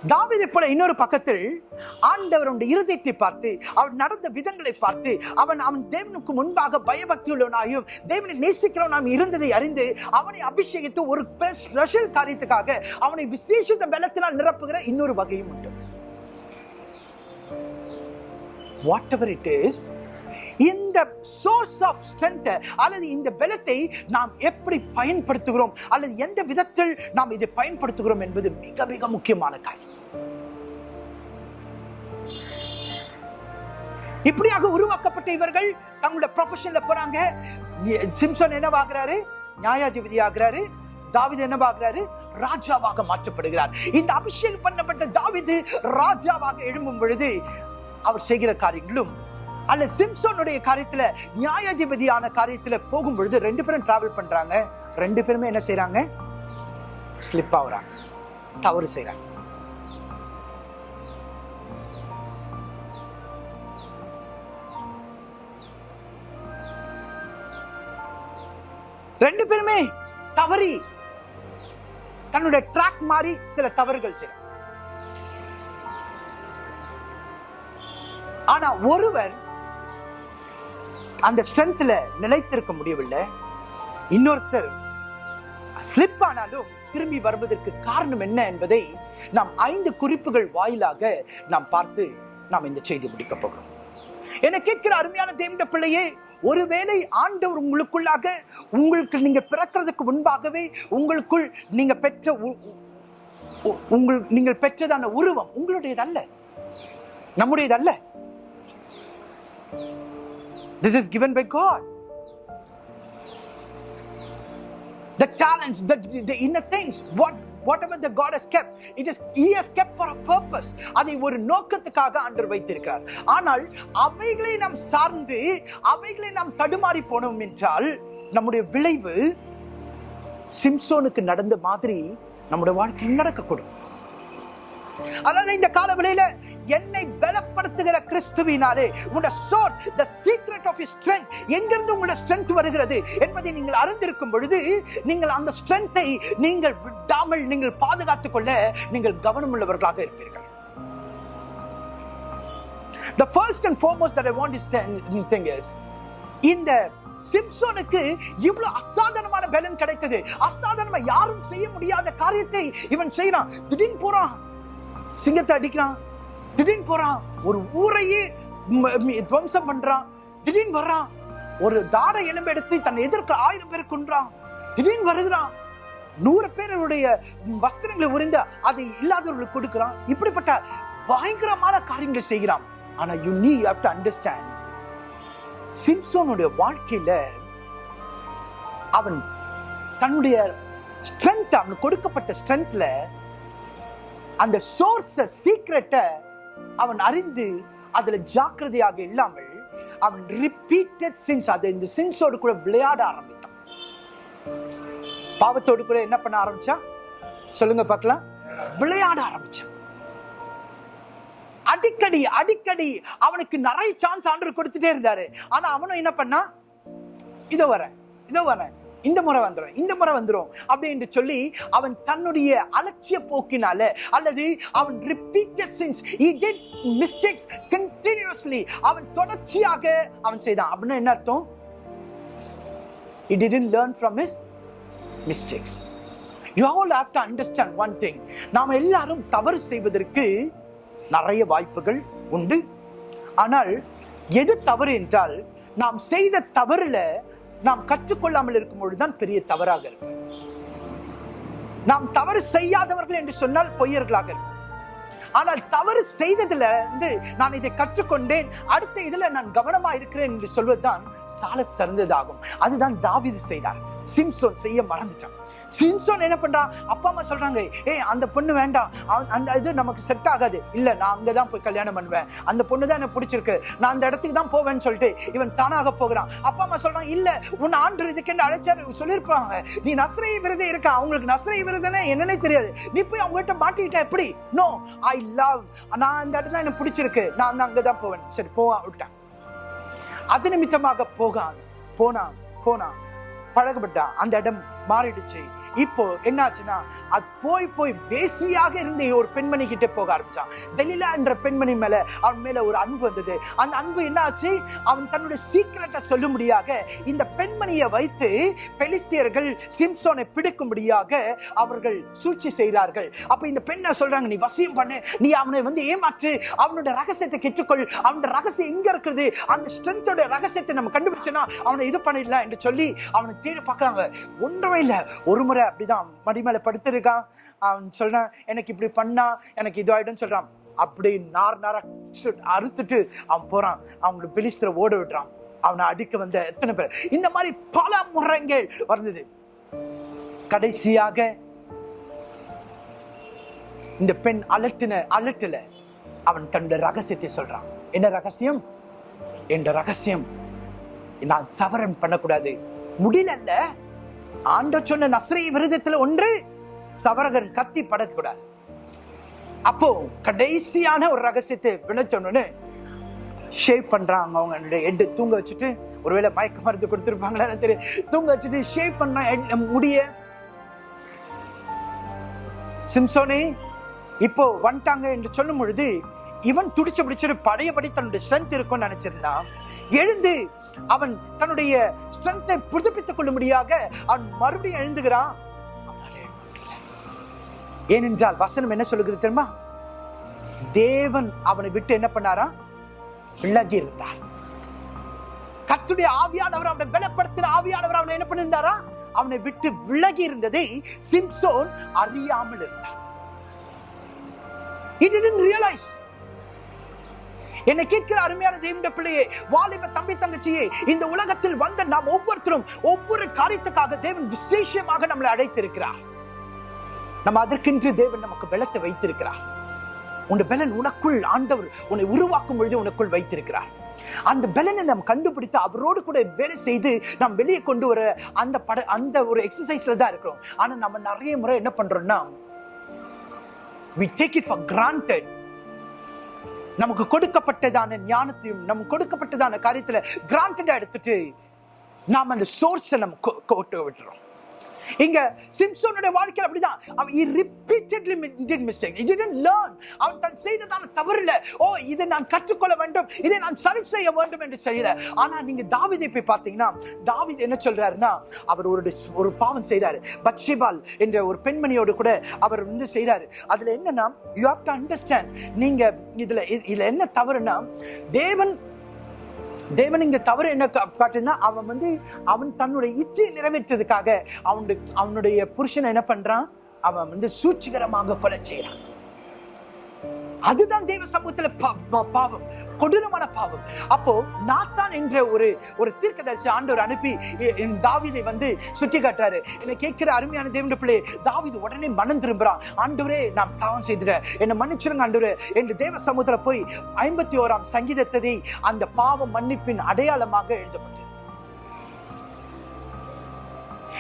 தாவீதை போல இன்னொரு பக்கத்தில் ஆண்டவருடைய இருதயத்தை பார்த்து அவன் நடந்த விதங்களை பார்த்து அவன் அவன் தேவனுக்கு முன்பாக பயபக்தியுள்ளவனாயும் தேவனை நேசிக்கிறவனாம் இருந்ததை அறிந்து அவனை அபிஷேகித்து ஒரு ஸ்பெஷல் காரியத்துக்காக அவனை விசேஷித்த பலத்தினால் நிரப்புகிற இன்னொரு வகையும் உண்டு. வாட் எவர் இட் இஸ் இந்த சோர்ஸ் ஆஃப் ஸ்ட்ரென்த் அல்லது இந்த பலத்தை நாம் எப்படி பயன்படுத்துகிறோம்? அல்லது எந்த விதத்தில் நாம் இதை பயன்படுத்துகிறோம் என்பது மிக மிக முக்கியமான காரியம். இப்படியாக உருவாக்கப்பட்ட இவர்கள் தங்களுடைய ப்ரொஃபஷன்ல போறாங்க. சிம்சன் என்னவாகிறாரு நியாயாதிபதி ஆகிறாரு. தாவிது என்னவாகிறாரு ராஜாவாக மாற்றப்படுகிறார். இந்த அபிஷேகம் பண்ணப்பட்ட தாவிது ராஜாவாக எழும்பும் பொழுது அவர் செய்கிற காரியங்களும் அல்ல சிம்சோனுடைய காரியத்துல நியாயாதிபதியான காரியத்துல போகும்பொழுது ரெண்டு பேரும் டிராவல் பண்றாங்க. ரெண்டு பேருமே என்ன செய்யறாங்க ஸ்லிப் ஆகுறாங்க. தவறு செய்யறாங்க ரெண்டு பேருமே தவறி தன்னுடைய ட்ராக் மாறி சில தவறுகள் செய்ய ஆனா ஒருவர் அந்த ஸ்ட்ரென்த்ல நிலைத்திருக்க முடியவில்லை. இன்னொருத்தர் ஸ்லிப் ஆனாலும் திரும்பி வருவதற்கு காரணம் என்ன என்பதை நாம் ஐந்து குறிப்புகள் வாயிலாக நாம் பார்த்து நாம் இந்த செய்தி முடிக்க போகிறோம். என கேட்கிற அருமையான தேவண்ட பிள்ளையே ஒருவேளை ஆண்டவர் உங்களுக்குள்ளாக உங்களுக்கு நீங்க பிறக்கிறதுக்கு முன்பாகவே உங்களுக்குள் நீங்க பெற்ற உ- உங்கள் நீங்கள் பெற்றதான உருவம் உங்களுடையதல்ல. நம்முடையதல்ல. This is given by God. The talents, the, the inner things, what whatever the God has kept, it is He has kept for a purpose. அதை ஒரு நோக்கத்துக்காக ஆண்டர் வைத்திருக்கிறார் ஆனால் அவைகளை நாம் சார்ந்து அவைகளை நாம் தடுமாறி போனோம் என்றால் நம்முடைய விளைவு சிம்சோனுக்கு நடந்த மாதிரி நம்முடைய வாழ்க்கையில் நடக்கக்கூடும் அதாவது இந்த கால விலையில என்னை பலப்படுத்துகிற கிறிஸ்துவினாலே உங்களோட source the secret of strength எங்கிருந்து உங்களோட ஸ்ட்ரென்த் வருகிறது என்பதை நீங்கள் அறிந்திருக்கும் பொழுது நீங்கள் அந்த ஸ்ட்ரென்த்தை நீங்கள் விடாமல் நீங்கள் பாதுகாத்துக் கொள்ள நீங்கள் கவனமுள்ளவர்களாக இருப்பீர்கள். The first and foremost that I want to say thing is இந்த சிம்சோனுக்கு இவ்வளவு அசாதாரணமான பலன் கிடைத்தது. அசாதாரணமா யாரும் செய்ய முடியாத காரியத்தை இவன் செய்யறான் திடீர்னு போறான். சிங்கத்தை அடிக்கிறான். திடீர்னு போறான் ஒரு ஊரையே துவம்சம் பண்றான். திடீர்னு வர்றான் ஒரு தாட எலும்பு எடுத்து தன்னை எதிர்க்க ஆயிரம் பேர் கொன்றான். திடீர்னு வருகிறான் நூறு பேருடைய வஸ்திரங்களை உறிந்து அதை இல்லாதவர்களுக்கு கொடுக்கிறான். இப்படிப்பட்ட பயங்கரமான காரியங்களை செய்கிறான். ஆனா யூ நீ ஹவ் டு அண்டர்ஸ்டாண்ட் சிம்சோனுடைய வாழ்க்கையில அவன் தன்னுடைய ஸ்ட்ரென்த் அவனுக்கு கொடுக்கப்பட்ட ஸ்ட்ரென்த்ல அந்த சோர்ஸ சீக்ரெட்டை அவன் அறிந்து அதுல ஜாக்கிரதையாக இல்லாமல் அவன் ரிப்பீட்டட் சின்ஸ் அது இந்த சின்ஸோடு கூட விளையாட ஆரம்பித்தான். பாவத்தோடு கூட என்ன பண்ண ஆரம்பிச்சான்? சொல்லுங்க பார்க்கலாம். விளையாட ஆரம்பிச்சான். அடிக்கடி அடிக்கடி அவனுக்கு நிறைய சான்ஸ் ஆண்டவர் கொடுத்துட்டே இருந்தாரு. ஆனா அவனும் என்ன பண்ணா இதோ வரேன் இதோ வரேன். இந்த முறை வந்துடும் இந்த முறை வந்துடும் அப்படின்னு சொல்லி அவன் தன்னுடைய அலட்சிய போக்கினால அல்லது அவன் repeated sins he did mistakes continuously அவன் தொடர்ச்சியாக அவன் செய்தான். அப்படின்னா என்ன அர்த்தம்? He didn't learn from his mistakes you all have to understand one thing நாம் எல்லாரும் தவறு செய்வதற்கு நிறைய வாய்ப்புகள் உண்டு. ஆனால் எது தவறு என்றால் நாம் செய்த தவறுல நாம் கற்றுக்கொள்ளாமல் இருக்கும் பொழுதுதான் பெரிய தவறாக இருக்கும். நாம் தவறு செய்யாதவர்கள் என்று சொன்னால் பொய்யர்களாக இருக்கும். ஆனால் தவறு செய்ததுல இருந்து நான் இதை கற்றுக்கொண்டேன் அடுத்த இதுல நான் கவனமா இருக்கிறேன் என்று சொல்வதுதான் சால சிறந்ததாகும். அதுதான் தாவிது செய்தார். சிம்சோன் செய்ய மறந்துட்டான். சிம்சோன் என்ன பண்றான் அப்பா அம்மா சொல்றாங்க ஏய் அந்த பொண்ணு வேண்டாம். அந்த இது நமக்கு செட் ஆகாது. இல்ல நான் அங்கதான் போய் கல்யாணம் பண்ணுவேன். அந்த பொண்ணு தான் எனக்கு பிடிச்சிருக்கு. நான் அந்த இடத்துக்கு தான் போவேன்னு சொல்லிட்டு இவன் தானாக போகிறான். அப்பா அம்மா சொல்றான் இல்ல உன் ஆண்டு இதுக்கென்று அழைச்சாரு? சொல்லியிருப்பாங்க. நீ நஸ்ரை விருது இருக்கா? அவங்களுக்கு நஸ்ரை விருதுன்னு என்னன்னே தெரியாது. நீ போய் அவங்ககிட்ட மாட்டிக்கிட்ட எப்படி? நோ ஐ லவ் நான் அந்த இடத்துல எனக்கு பிடிச்சிருக்கு. நான் வந்து அங்கதான் போவேன். சரி போவான் விட்டேன். அது நிமித்தமாக போகான். போனான் போனான். பழகப்பட்டான். அந்த இடம் மாறிடுச்சு. இப்போ என்னாச்சுன்னா அது போய் போய் வேசியாக இருந்த ஒரு பெண்மணி கிட்ட போக ஆரம்பிச்சான். தெலிலா என்ற பெண்மணி மேல அவன் மேல ஒரு அன்பு வந்தது. அந்த அன்பு என்னாச்சு? அவன் தன்னுடைய சீக்கிரட்டை சொல்லும்படியாக இந்த பெண்மணியை வைத்து பெலிஸ்தியர்கள் சிம்சோனை பிடிக்கும்படியாக அவர்கள் சூழ்ச்சி செய்கிறார்கள். அப்ப இந்த பெண்ணை சொல்றாங்க? நீ வசியம் பண்ணு. நீ அவனை வந்து ஏமாற்று. அவனோட ரகசியத்தை கெட்டுக்கொள். அவனோட ரகசியம் எங்க இருக்குது? அந்த ஸ்ட்ரென்த்தோட ரகசியத்தை நம்ம கண்டுபிடிச்சோன்னா அவனை இது பண்ணிடலாம் என்று சொல்லி அவனை தேடி பார்க்கறாங்க. ஒன்றுமே இல்லை. ஒரு முறை அப்படிதான் மடிமேல படுத்துரு. இருக்கான் அவன் சொல்றான் எனக்கு இப்படி பண்ணா எனக்கு இது சொல்றான். அப்படி நார் நாரா அறுத்துட்டு அவன் போறான். அவங்களை பிலிஸ்திர ஓட விடுறான் அவனை அடிக்க வந்த எத்தனை பேர்? இந்த மாதிரி பல முறைகள் வந்தது. கடைசியாக இந்த பெண் அலட்டின அலட்டுல அவன் தன்னுடைய ரகசியத்தை சொல்றான். என்ன ரகசியம்? என்ற ரகசியம் நான் சவரன் பண்ணக்கூடாது. முடியல ஆண்ட சொன்ன நஸ்ரை விருதத்துல ஒன்று சவரகன் கத்தி படக்கூடாது. அப்போ கடைசியான ஒரு ரகசியத்தை விளைச்சோன்னு ஷேவ் பண்றாங்க அவங்க எட்டு தூங்க வச்சுட்டு ஒருவேளை மயக்க மருந்து கொடுத்துருப்பாங்களா தெரியும் தூங்க வச்சுட்டு ஷேவ் பண்ண முடிய. சிம்சோனே இப்போ வந்துட்டாங்க என்று சொல்லும் பொழுது இவன் துடிச்சு பிடிச்சிட்டு படையபடி தன்னுடைய ஸ்ட்ரென்த் இருக்கும்னு நினைச்சிருந்தான். எழுந்து அவன் தன்னுடைய ஸ்ட்ரென்த்தை புதுப்பித்துக் கொள்ளும்படியாக அவன் மறுபடியும் எழுந்துகிறான். ஏனென்றால் வசனம் என்ன சொல்லுகிறது தெரியுமா? தேவன் அவனை விட்டு என்ன பண்ணாரா? விலகி இருந்தார். கத்துடைய ஆவியானவர் அவனை பலப்படுத்தின ஆவியானவர் அவனை என்ன பண்ணியிருந்தாரா அவனை விட்டு விலகி இருந்ததை சிம்சோன் அறியாமல் இருந்தார் He didn't realize. என்னை கேட்கிற அருமையான தெய்வ பிள்ளையே வாலிப தம்பி தங்கச்சியே இந்த உலகத்தில் வந்த நாம் ஒவ்வொருத்தரும் ஒவ்வொரு காரியத்துக்காக தேவன் விசேஷமாக நம்மளை அழைத்திருக்கிறார். நம்ம அதற்கென்று தேவன் நமக்கு பலத்தை வைத்திருக்கிறார். உன் பலன் உனக்குள் ஆண்டவர் உன்னை உருவாக்கும் பொழுது உனக்குள் வைத்திருக்கிறார். அந்த பலனை நாம் கண்டுபிடித்து அவரோடு கூட வேலை செய்து நாம் வெளியே கொண்டு வர அந்த பட அந்த ஒரு எக்ஸசைஸ்ல தான் இருக்கிறோம். ஆனா நம்ம நிறைய முறை என்ன பண்றோம்னா we take it for granted நமக்கு கொடுக்கப்பட்டதான ஞானத்தையும் நமக்கு கொடுக்கப்பட்டதான காரியத்துல கிராண்டடா எடுத்துட்டு நாம் அந்த சோர்ஸை நம்ம கொட்டு விட்டுறோம் இங்க சிம்சோனுடைய வாழ்க்கையில் அப்படிதான். அவன் he repeatedly did mistake he didn't learn அவன் தன் செய்ததான இல்லை ஓ இதை நான் கற்றுக்கொள்ள வேண்டும். இதை நான் சரி செய்ய வேண்டும் என்று செய்யல. ஆனா நீங்க தாவிதை போய் பார்த்தீங்கன்னா தாவீது என்ன சொல்றாருன்னா அவர் ஒரு ஒரு பாவம் செய்கிறாரு பட்சிபால் என்ற ஒரு பெண்மணியோடு கூட அவர் வந்து செய்கிறாரு அதுல என்னன்னா யூ ஹாவ் டு அண்டர்ஸ்டாண்ட் நீங்க இதுல இதுல என்ன தவறுனா தேவன் தேவன் இங்கே தவறு என்ன கா- காட்டுன்னா அவன் வந்து அவன் தன்னுடைய இச்சையை நிறைவேற்றதுக்காக அவனுடைய அவனுடைய புருஷனை என்ன பண்ணுறான் அவன் வந்து சூழ்ச்சிகரமாக கொலை செய்கிறான் அதுதான் தேவ சமூகத்துல பா- பாவம் கொடூரமான பாவம். அப்போ நாத்தான் என்ற ஒரு ஒரு தீர்க்கதரிசி ஆண்டவர் அனுப்பி தாவிதை என் தாவீதை வந்து சுட்டி காட்டுறாரு என்னை கேட்கிற அருமையான தேவன் பிள்ளை தாவீது உடனே மனம் திரும்புறான். ஆண்டவரே நான் தாவம் செய்துட்டேன் என்னை மன்னிச்சிருங்க ஆண்டவரே. என்று தேவ சமூகத்துல போய் ஐம்பத்தி ஓராம் சங்கீதத்தை அந்த பாவம் மன்னிப்பின் அடையாளமாக எழுதப்பட்டது.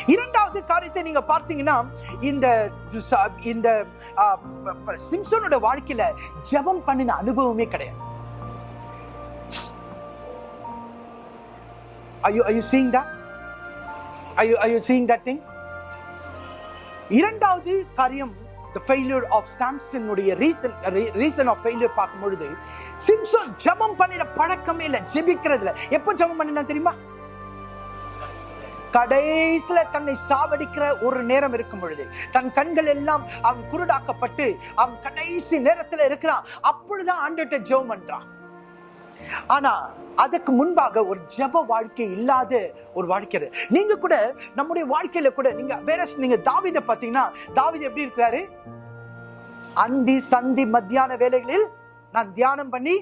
இரண்டாவது காரியத்தை நீங்க பார்த்தீங்கன்னா இந்த இந்த வாழ்க்கையில ஜெபம் பண்ணின அனுபவமே கிடையாது Are you, are you seeing that? Are you, are you seeing that thing? இரண்டாவது காரியம் the failure of Samson உடைய reason reason of failure பார்க்கும் பொழுது சிம்சோன் ஜெபம் பண்ணிட பழக்கமே இல்லை ஜெபிக்கிறதுல எப்போ ஜெபம் பண்ணினா தெரியுமா கடைசியில தன்னை சாவடிக்கிற ஒரு நேரம் இருக்கும் பொழுது தன் கண்கள் எல்லாம் அவன் குருடாக்கப்பட்டு அவன் கடைசி நேரத்துல இருக்கிறான் அப்பொழுதுதான் ஆண்டுகிட்ட ஜெபம் பண்றான். ஆனா அதுக்கு முன்பாக ஒரு ஜெப வாழ்க்கை இல்லாத ஒரு வாழ்க்கை அது. நீங்க கூட நம்முடைய வாழ்க்கையில கூட நீங்க வேற நீங்க தாவித பாத்தீங்கன்னா தாவித எப்படி இருக்கிறாரு? அந்தி சந்தி மத்தியான வேலைகளில் நான் தியானம் பண்ணி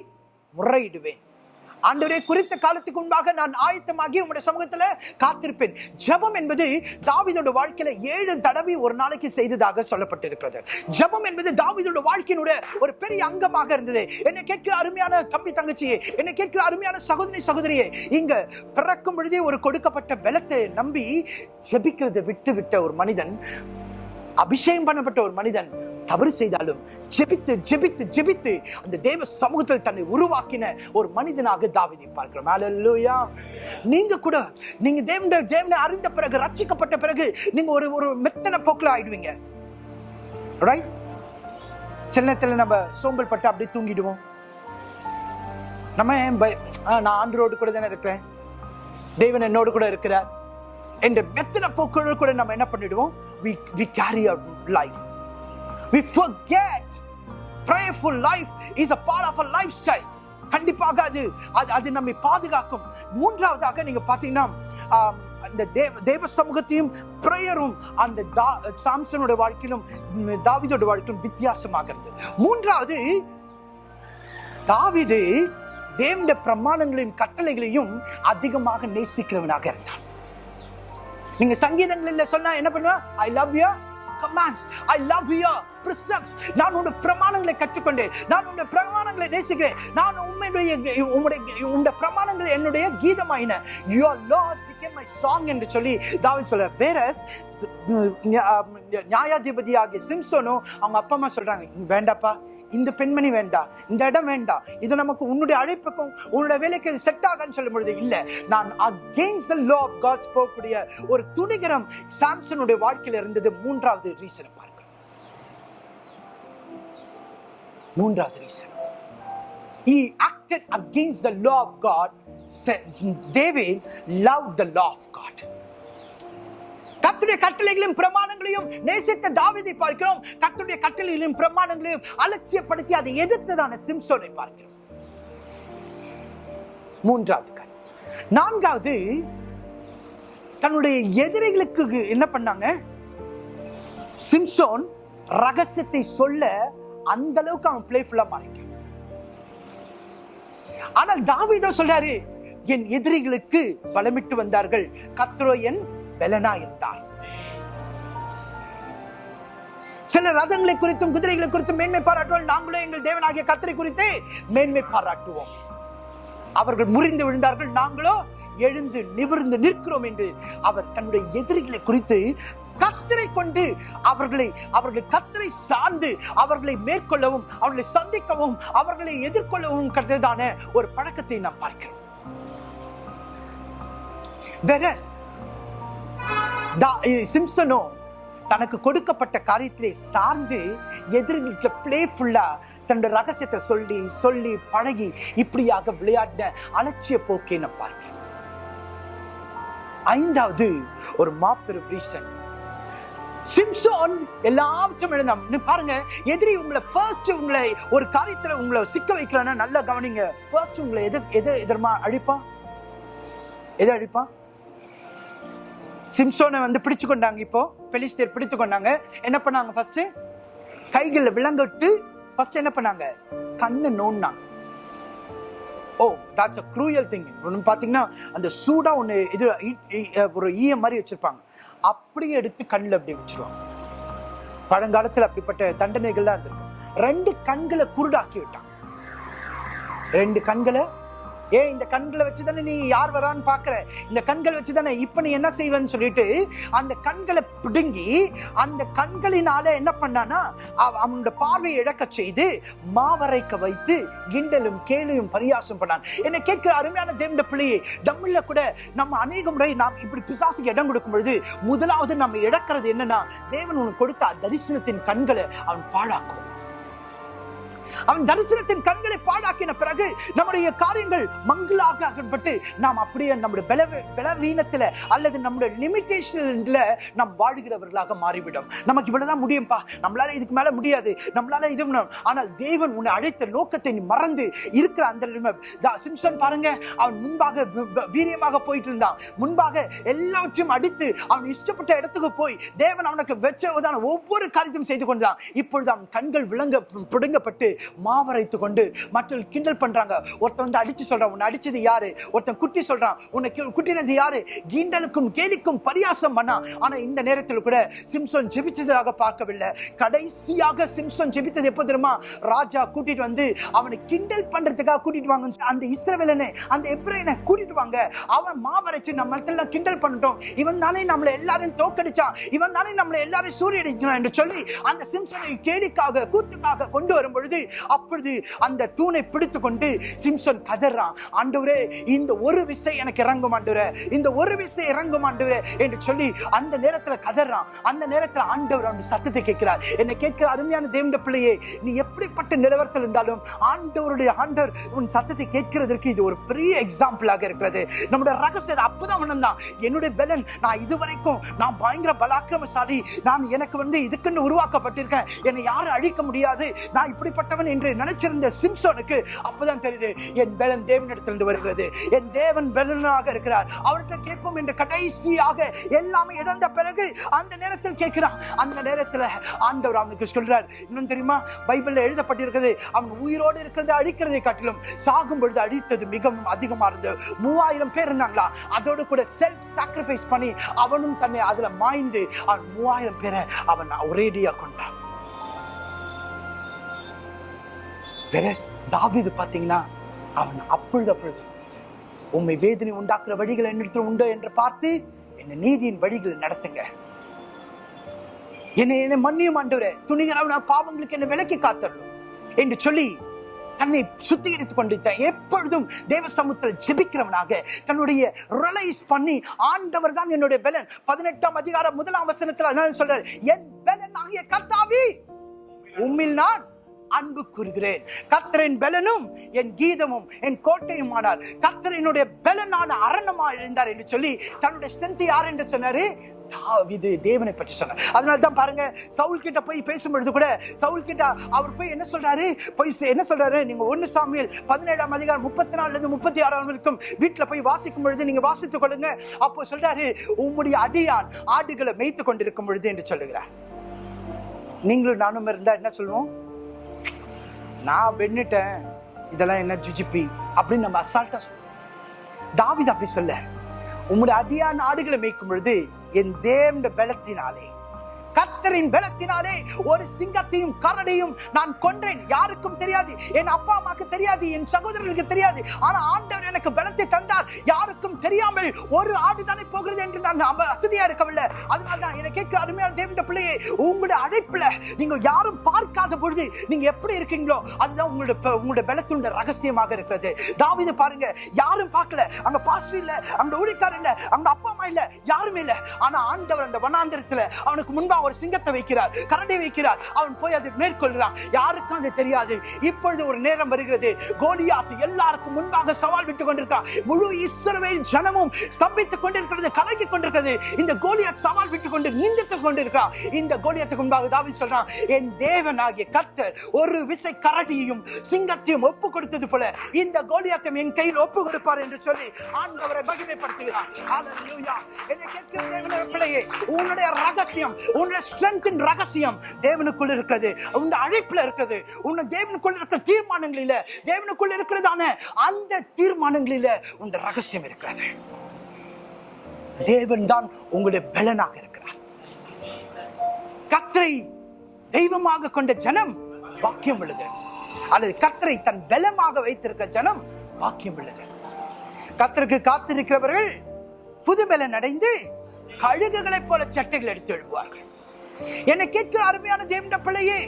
முறையிடுவேன். ஆண்டவரே குறித்த காலத்துக்கு முன்பாக நான் ஆயத்தமாகி உங்களுடைய சமூகத்துல காத்திருப்பேன். ஜெபம் என்பது தாவிதோட வாழ்க்கையில ஏழு தடவை ஒரு நாளைக்கு செய்ததாக சொல்லப்பட்டிருக்கிறது. ஜெபம் என்பது தாவிதோட வாழ்க்கையினுடைய ஒரு பெரிய அங்கமாக இருந்தது. என்னை கேட்கிற அருமையான தம்பி தங்கச்சியே என்னை கேட்கிற அருமையான சகோதரி சகோதரியே இங்க பிறக்கும் பொழுதே ஒரு கொடுக்கப்பட்ட பலத்தை நம்பி ஜெபிக்கிறதை விட்டு விட்ட ஒரு மனிதன் அபிஷேகம் பண்ணப்பட்ட ஒரு மனிதன் தவறு செய்தாலும் ஜெபித்து ஜெபித்து ஜெபித்து அந்த தேவ சமூகத்தில் தன்னை உருவாக்கின ஒரு மனிதனாக தாவிதை பார்க்கிறோம். ஹalleluya நீங்க கூட நீங்க தேவன தேவனை அறிந்த பிறகு ரச்சிக்கப்பட்ட பிறகு நீங்க ஒரு ஒரு மெத்தனை போக்கில் ஆயிடுவீங்க. ரைட் சில நேரத்தில் நம்ம சோம்பல் பட்டு அப்படியே தூங்கிடுவோம். நம்ம ஏன் நான் ஆண்டரோடு கூட தானே இருக்கிறேன். தேவன் என்னோடு கூட இருக்கிறார். என்ற மெத்தனை போக்குகள் கூட நம்ம என்ன பண்ணிடுவோம்? We we carry our life. We forget. Prayerful life is a part of a lifestyle. கண்டிப்பாக அது அது அது நம்மை பாதுகாக்கும். மூன்றாவதாக நீங்க பாத்தீங்கன்னா அந்த தேவ தேவ சமூகத்தையும் பிரேயரும் அந்த தா- சாம்சனோட வாழ்க்கையிலும் தாவிதோட வாழ்க்கையிலும் வித்தியாசமாக இருந்தது. மூன்றாவது தாவிது தேவனுடைய பிரமாணங்களையும் கட்டளைகளையும் அதிகமாக நேசிக்கிறவனாக இருந்தான். நீங்க சங்கீதங்கள்ல சொன்னா என்ன பண்ணுவா? I love you commands I love you நான் உன்னுடைய பிரமாணங்களை கற்றுக்கொண்டேன். நான் உன்னுடைய பிரமாணங்களை நேசிக்கிறேன். நான் உண்மையுடைய உம்முடைய உன்னுடைய பிரமாணங்கள் என்னுடைய கீதமாயின. Your laws became my song என்று சொல்லி தாவி சொல்ற வேற நியாயாதிபதியாகிய சிம்சோனும் அவங்க அப்பா அம்மா சொல்றாங்க வேண்டாப்பா இந்த பெண்மணி வேண்டாம் இந்த இடம் வேண்டாம் இது நமக்கு உன்னுடைய அழைப்புக்கும் உன்னுடைய வேலைக்கு செட் ஆகான்னு சொல்லும் பொழுது இல்லை. நான் against the law of God's போகக்கூடிய ஒரு துணிகரம் சாம்சனுடைய வாழ்க்கையில் இருந்தது மூன்றாவது ரீசன் பாருங்க. மூன்றாவது reason. He acted against the law of God தேவே David loved the law of God. கட்டளைகளையும் பிரமாணங்களையும் நேசித்த தாவிதை பார்க்கிறோம். கத்துடைய கட்டளைகளையும் பிரமாணங்களையும் அலட்சியப்படுத்தி அதை எதிர்த்ததான சிம்சோனை பார்க்கிறோம். மூன்றாவது கண். நான்காவது தன்னுடைய எதிரிகளுக்கு என்ன பண்ணாங்க? சிம்சோன் ரகசியத்தை சொல்ல அந்த அளவுக்கு அவன் பிளேஃபுல்லா மாறிட்டான். ஆனால் தாவிதோ சொல்றாரு என் எதிரிகளுக்கு பலமிட்டு வந்தார்கள். கத்ரோ என் பலனா இருந்தார் சில ரதங்களை குறித்தும் குதிரைகளை குறித்தும் மேன்மை பாராட்டுவோம் நாங்களும் எங்கள் தேவனாகிய கத்திரை குறித்து மேன்மை பாராட்டுவோம். அவர்கள் முறிந்து விழுந்தார்கள். நாங்களோ எழுந்து நிமிர்ந்து நிற்கிறோம் என்று அவர் தன்னுடைய எதிரிகளை குறித்து கத்தரை கொண்டு அவர்களை அவர்கள் கத்தரை சார்ந்து அவர்களை மேற்கொள்ளவும் அவர்களை சந்திக்கவும் அவர்களை எதிர்கொள்ளவும் கண்டதான ஒரு பழக்கத்தை நாம் பார்க்கிறோம். தா- சிம்சனோ தனக்கு கொடுக்கப்பட்ட காரியத்திலே சார்ந்து எதிர்கிட்ட பிளேஃபுல்லா தன்னுடைய ரகசியத்தை சொல்லி சொல்லி பழகி இப்படியாக விளையாடின அலட்சிய போக்கை நான் பார்க்கிறேன் ஐந்தாவது ஒரு மாபெரும் ரீசன். சிம்சோன் எல்லாவற்றும் எழுந்தாம். பாருங்க எதிரி உங்களை ஃபர்ஸ்ட் உங்களை ஒரு காரியத்தில் உங்களை சிக்க வைக்கிறான்னா நல்லா கவனிங்க. ஃபர்ஸ்ட் உங்களை எது எது எதிரமா அழிப்பான் எது அழிப்பான் சிம்சோனை வந்து பிடிச்சு கொண்டாங்க இப்போ. பெலிஸ்தீர் பிடித்து கொண்டாங்க. என்ன பண்ணாங்க ஃபர்ஸ்ட் கைகளில் விலங்கிட்டு ஃபர்ஸ்ட் என்ன பண்ணாங்க? கண்ணை நோண்டாங்க oh that's a cruel thing ஒன்று பார்த்தீங்கன்னா அந்த சூடாக ஒன்று இது ஒரு ஈயம் மாதிரி வச்சுருப்பாங்க. அப்படியே எடுத்து கண்ணில் அப்படி வச்சிருவாங்க. பழங்காலத்தில் அப்படிப்பட்ட தண்டனைகள்லாம் இருந்திருக்கு. ரெண்டு கண்களை குருடாக்கி விட்டாங்க. ரெண்டு கண்களை ஏன் இந்த கண்களை வச்சு தானே நீ யார் வரான்னு பார்க்குற? இந்த கண்களை வச்சு தானே இப்போ நீ என்ன செய்வேன்னு சொல்லிட்டு அந்த கண்களை பிடுங்கி அந்த கண்களினால என்ன பண்ணானா அவ- அவனோட பார்வையை இழக்க செய்து மாவரைக்க வைத்து கிண்டலும் கேலியும் பரியாசம் பண்ணான். என்னை கேட்கிற அருமையான தேவண்ட பிள்ளையே தமிழ்ல கூட நம்ம அநேக முறை நாம் இப்படி பிசாசுக்கு இடம் கொடுக்கும் பொழுது முதலாவது நம்ம இழக்கிறது என்னன்னா தேவன் உனக்கு கொடுத்த தரிசனத்தின் கண்களை அவன் பாழாக்குவான் அவன் தரிசனத்தின் கண்களை பாடாக்கின பிறகு நம்முடைய காரியங்கள் மங்களாக மங்களாக்கப்பட்டு நாம் அப்படியே நம்முடைய பல அல்லது நம்முடைய லிமிட்டேஷன்ல நாம் வாழ்கிறவர்களாக மாறிவிடும். நமக்கு இவ்வளவுதான் முடியும்பா? நம்மளால இதுக்கு மேல முடியாது. நம்மளால இது ஆனால் தேவன் உன்னை அழைத்த நோக்கத்தை நீ மறந்து இருக்கிற அந்த சிம்சன் பாருங்க. அவன் முன்பாக வீரியமாக போயிட்டு இருந்தான். முன்பாக எல்லாவற்றையும் அடித்து அவன் இஷ்டப்பட்ட இடத்துக்கு போய் தேவன் அவனுக்கு வச்சதான ஒவ்வொரு காரியத்தையும் செய்து கொண்டான் இப்பொழுது அவன் கண்கள் விளங்க பிடுங்கப்பட்டு மாவரைத்து கொண்டு மற்றவர்கள் கிண்டல் பண்றாங்க. ஒருத்தன் வந்து அடிச்சு சொல்றான் உன்னை அடிச்சது யாரு? ஒருத்தன் குட்டி சொல்றான் உன்னை குட்டினது யாரு? கிண்டலுக்கும் கேலிக்கும் பரியாசம் பண்ணா. ஆனா இந்த நேரத்தில் கூட சிம்சன் ஜெபித்ததாக பார்க்கவில்லை. கடைசியாக சிம்சன் ஜெபித்தது எப்போ தெரியுமா? ராஜா கூட்டிட்டு வந்து அவனை கிண்டல் பண்றதுக்காக கூட்டிட்டு வாங்க அந்த இஸ்ரவேலனை அந்த எப்ரேனை கூட்டிட்டு வாங்க. அவன் மாவரைச்சு நம்ம எல்லாம் கிண்டல் பண்ணிட்டோம். இவன் தானே நம்மளை எல்லாரையும் தோக்கடிச்சான் இவன் தானே நம்மளை எல்லாரையும் சூரியடிக்கிறான் என்று சொல்லி அந்த சிம்சனை கேலிக்காக கூத்துக்காக கொண்டு வரும் பொழுது அப்பொழுது அந்த தூணை பிடித்து கொண்டு சிம்சன் கதறான். ஆண்டவரே இந்த ஒரு விசை எனக்கு இறங்கும் ஆண்டவரே. இந்த ஒரு விசை இறங்கும் ஆண்டவரே என்று சொல்லி அந்த நேரத்தில் கதறான். அந்த நேரத்தில் ஆண்டவர் அவன் சத்தத்தை கேட்கிறார். என்னை கேட்கிற அருமையான தேவண்ட பிள்ளையே நீ எப்படிப்பட்ட நிலவரத்தில் இருந்தாலும் ஆண்டவருடைய ஆண்டவர் உன் சத்தத்தை கேட்கிறதற்கு இது ஒரு பெரிய எக்ஸாம்பிளாக இருக்கிறது. நம்முடைய ரகசியத்தை அப்போதான் உணர்ந்தான். என்னுடைய பலன் நான் இதுவரைக்கும் நான் பயங்கர பலாக்கிரமசாலி. நான் எனக்கு வந்து இதுக்குன்னு உருவாக்கப்பட்டிருக்கேன். என்னை யாரும் அழிக்க முடியாது. நான் இப்படிப்பட்ட இப்படிப்பட்டவன் என்று நினைச்சிருந்த சிம்சோனுக்கு அப்பதான் தெரியுது என் பலன் தேவனிடத்திலிருந்து வருகிறது. என் தேவன் பலனாக இருக்கிறார். அவர்கிட்ட கேட்கும் என்று கடைசியாக எல்லாமே இழந்த பிறகு அந்த நேரத்தில் கேட்கிறான். அந்த நேரத்தில் ஆண்டவர் அவனுக்கு சொல்றார் இன்னும் தெரியுமா? பைபிள்ல எழுதப்பட்டிருக்கிறது அவன் உயிரோடு இருக்கிறது அழிக்கிறதை காட்டிலும் சாகும் பொழுது அழித்தது மிகவும் அதிகமா இருந்தது. மூவாயிரம் பேர் இருந்தாங்களா? அதோடு கூட செல்ஃப் சாக்ரிஃபைஸ் பண்ணி அவனும் தன்னை அதுல மாய்ந்து அவன் மூவாயிரம் பேரை அவன் ஒரேடியா கொண்டான் வெரஸ் தாவிது பார்த்தீங்கன்னா அவன் அப்பொழுது அப்பொழுது உண்மை வேதனை உண்டாக்குற வழிகள் என்னிடத்தில் உண்டோ என்று பார்த்து என்னை நீதியின் வழிகள் நடத்துங்க. என்னை என்னை மன்னியும் ஆண்டவரே துணிகரவன பாவங்களுக்கு என்னை விலக்கி காத்தரணும் என்று சொல்லி தன்னை சுத்திகரித்துக் கொண்டிருந்த எப்பொழுதும் தேவ சமூகத்தில் ஜெபிக்கிறவனாக தன்னுடைய ரிலைஸ் பண்ணி ஆண்டவர் தான் என்னுடைய பலன். பதினெட்டாம் அதிகாரம் முதலாம் வசனத்தில் அதான் சொல்றார் என் பலன் ஆகிய கர்த்தாவி உம்மில் நான் அன்பு கூறுகிறேன். கத்தரின் பலனும் என் கீதமும் என் கோட்டையும் ஆனார் கத்தரனுடைய பலனான அரணமா இருந்தார் என்று சொல்லி தன்னுடைய ஸ்ட்ரென்த் யார் என்று சொன்னாரு? தாவீது. தேவனை பற்றி சொன்னார். அதனால தான் பாருங்க சவுல் கிட்ட போய் பேசும்பொழுது கூட சவுல் கிட்ட அவர் போய் என்ன சொல்றாரு? போய் என்ன சொல்றாரு? நீங்க ஒன்னு சாமியில் பதினேழாம் அதிகாரம் முப்பத்தி நாலுல இருந்து முப்பத்தி ஆறாம் வரைக்கும் வீட்டுல போய் வாசிக்கும் பொழுது நீங்க வாசித்துக் கொள்ளுங்க. அப்போ சொல்றாரு உம்முடைய அடியான் ஆடுகளை மேய்த்து கொண்டிருக்கும் பொழுது என்று சொல்லுகிறார். நீங்களும் நானும் இருந்தா என்ன சொல்லுவோம் நான் வெண்ணிட்டேன் இதெல்லாம் என்ன ஜுஜிபி அப்படின்னு நம்ம அசால்ட்டா சொல்லுவோம் தாவித அப்படி சொல்ல உம்முடைய அடியான் ஆடுகளை மேய்க்கும் பொழுது என் தேவண்ட பலத்தினாலே கர்த்தரின் பலத்தினாலே ஒரு சிங்கத்தையும் கரடியும் நான் கொன்றேன். யாருக்கும் தெரியாது. என் அப்பா அம்மாக்கு தெரியாது. என் சகோதரர்களுக்கு தெரியாது. ஆனா ஆண்டவர் எனக்கு பலத்தை தந்தார். யாருக்கும் தெரியாமல் ஒரு ஆடு தானே போகிறது என்று நான் அசதியா இருக்கவில்லை. அதனால தான் என்னை கேட்க அருமையான தேவண்ட பிள்ளையே உங்களுடைய அழைப்புல நீங்க யாரும் பார்க்காத பொழுது நீங்க எப்படி இருக்கீங்களோ அதுதான் உங்களுடைய உங்களுடைய பலத்தினுடைய ரகசியமாக இருக்கிறது. தாவீது பாருங்க யாரும் பார்க்கல. அங்க பாஸ்டர் இல்ல அங்க ஊழிக்கார் இல்ல அங்க அப்பா அம்மா இல்ல யாருமே இல்ல. ஆனா ஆண்டவர் அந்த வனாந்திரத்துல அவனுக்கு முன்பாக ஒரு சிங்கத்தை வைக்கிறார் கரடி வைக்கிறார். அவன் போய் அதை மேற்கொள்கிறான். யாருக்கும் அது தெரியாது. இப்பொழுது ஒரு நேரம் வருகிறது. கோலியாத்து எல்லாருக்கும் முன்பாக சவால் விட்டு கொண்டிருக்கான். முழு இஸ்ரவேல் ஜனமும் ஸ்தம்பித்துக் கொண்டிருக்கிறது கலங்கி கொண்டிருக்கிறது. இந்த கோலியாத் சவால் விட்டு கொண்டு நிந்தித்துக் கொண்டிருக்கா? இந்த கோலியாத்துக்கு முன்பாக தாவி சொல்றான் என் தேவனாகிய கர்த்தர் ஒரு விசை கரடியையும் சிங்கத்தையும் ஒப்பு கொடுத்தது போல இந்த கோலியாத்தம் என் கையில் ஒப்பு கொடுப்பார் என்று சொல்லி ஆண்டவரை மகிமைப்படுத்துகிறார். என்னை கேட்கிற தேவனுடைய பிள்ளையே உன்னுடைய ரகசியம் உன்னுடைய ஸ்ட்ரென்த்தின் ரகசியம் தேவனுக்குள் இருக்கிறது. உன் அழைப்புல இருக்கிறது. உன் தேவனுக்குள் இருக்கிற தீர்மானங்களில தேவனுக்குள் இருக்கிறதான அந்த தீர்மானங்களில உன் ரகசியம் இருக்கிறது. தேவன் தான் உங்களுடைய பலனாக இருக்கிறார். கத்திரை தெய்வமாக கொண்ட ஜனம் பாக்கியம் உள்ளது. அல்லது கத்தரை தன் பலமாக வைத்திருக்கிற ஜனம் பாக்கியம் உள்ளது. கத்தருக்கு காத்திருக்கிறவர்கள் புது அடைந்து கழுகுகளைப் போல சட்டைகள் எடுத்து எழுப்புவார்கள். என்னை கேட்கிற அருமையான தேவண்ட பிள்ளையே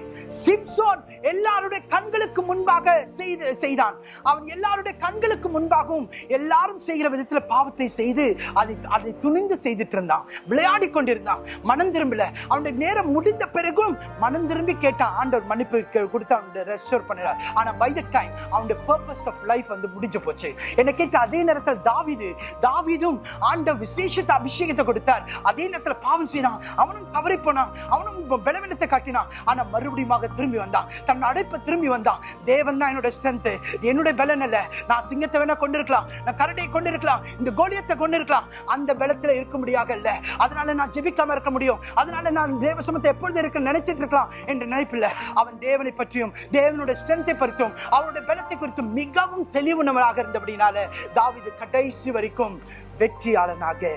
சிம்சோன் எல்லாருடைய கண்களுக்கு முன்பாக செய்து செய்தான். அவன் எல்லாருடைய கண்களுக்கு முன்பாகவும் எல்லாரும் செய்கிற விதத்துல பாவத்தை செய்து அதை அதை துணிந்து செய்துட்டு இருந்தான் விளையாடி கொண்டிருந்தான். மனம் திரும்பல. அவனுடைய நேரம் முடிந்த பிறகும் மனம் திரும்பி கேட்டான் ஆண்டவர் மன்னிப்பு கொடுத்து அவனுடைய ரெஸ்டோர் பண்ணினார் ஆனா பை த டைம் அவனுடைய பர்பஸ் ஆஃப் லைஃப் வந்து முடிஞ்சு போச்சு. என்ன கேட்ட அதே நேரத்தில் தாவீது தாவிதும் ஆண்ட விசேஷத்தை அபிஷேகத்தை கொடுத்தார். அதே நேரத்துல பாவம் செய்தான். அவனும் தவறி போனான். அவனும் பலவீனத்தை காட்டினான். ஆனா மறுபடியும் திரும்பி வந்தான். தன் அடைப்பை திரும்பி வந்தான் தேவன் தான் என்னோட ஸ்ட்ரென்த் என்னுடைய பலன் அல்ல. நான் சிங்கத்தை வேணா கொண்டிருக்கலாம். நான் கரடியை கொண்டிருக்கலாம். இந்த கோலியத்தை கொண்டிருக்கலாம். அந்த பலத்தில் இருக்க முடியாத இல்லை அதனால நான் ஜெபிக்காம இருக்க முடியும். அதனால நான் தேவ சமத்தை எப்பொழுது இருக்க நினைச்சிட்டு இருக்கலாம் என்று நினைப்பில் அவன் தேவனை பற்றியும் தேவனுடைய ஸ்ட்ரென்த்தை பற்றியும் அவருடைய பலத்தை குறித்தும் மிகவும் தெளிவுணவராக இருந்தபடினால தாவிது கடைசி வரைக்கும் வெற்றியாளனாக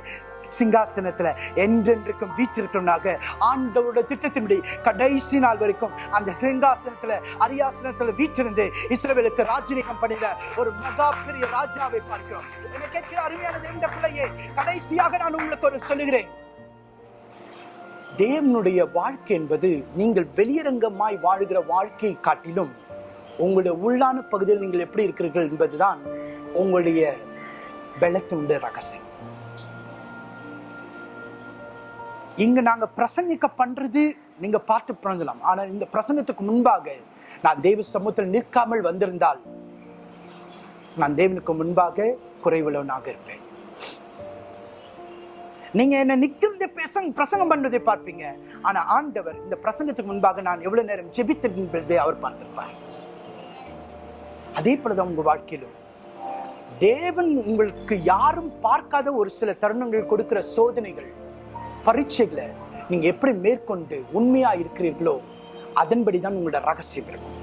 சிங்காசனத்தில் என்றென்றைக்கும் வீற்றிருக்கிறவனாக ஆண்டவரோட திட்டத்தின்படி கடைசி நாள் வரைக்கும் அந்த சிங்காசனத்தில் அரியாசனத்தில் வீற்றிருந்து இஸ்ரேலுக்கு ராஜ்யகம் பண்ணின ஒரு மகா பெரிய ராஜாவை பார்க்கிறோம். என்னை கேட்கிற அருமையானது என்ற பிள்ளையே கடைசியாக நான் உங்களுக்கு ஒரு சொல்லுகிறேன். தேவனுடைய வாழ்க்கை என்பது நீங்கள் வெளியரங்கமாய் வாழுகிற வாழ்க்கையை காட்டிலும் உங்களுடைய உள்ளான பகுதியில் நீங்கள் எப்படி இருக்கிறீர்கள் என்பதுதான் உங்களுடைய பலத்தினுடைய ரகசியம். இங்கே நாங்கள் பிரசங்கிக்க பண்ணுறது நீங்கள் பார்த்து பிறந்தலாம் ஆனால் இந்த பிரசங்கத்துக்கு முன்பாக நான் தேவ சமூகத்தில் நிற்காமல் வந்திருந்தால் நான் தேவனுக்கு முன்பாக குறைவுள்ளவனாக இருப்பேன். நீங்க என்ன நிக்கிறது பேச பிரசங்கம் பண்றதை பார்ப்பீங்க. ஆனா ஆண்டவர் இந்த பிரசங்கத்துக்கு முன்பாக நான் எவ்வளவு நேரம் ஜெபித்திருப்பதை அவர் பார்த்திருப்பார். அதே போலதான் உங்க வாழ்க்கையிலும். தேவன் உங்களுக்கு யாரும் பார்க்காத ஒரு சில தருணங்கள் கொடுக்கிற சோதனைகள் பரீட்சைகளை நீங்கள் எப்படி மேற்கொண்டு உண்மையாக இருக்கிறீர்களோ அதன்படி தான் உங்களோட ரகசியம் இருக்கும்.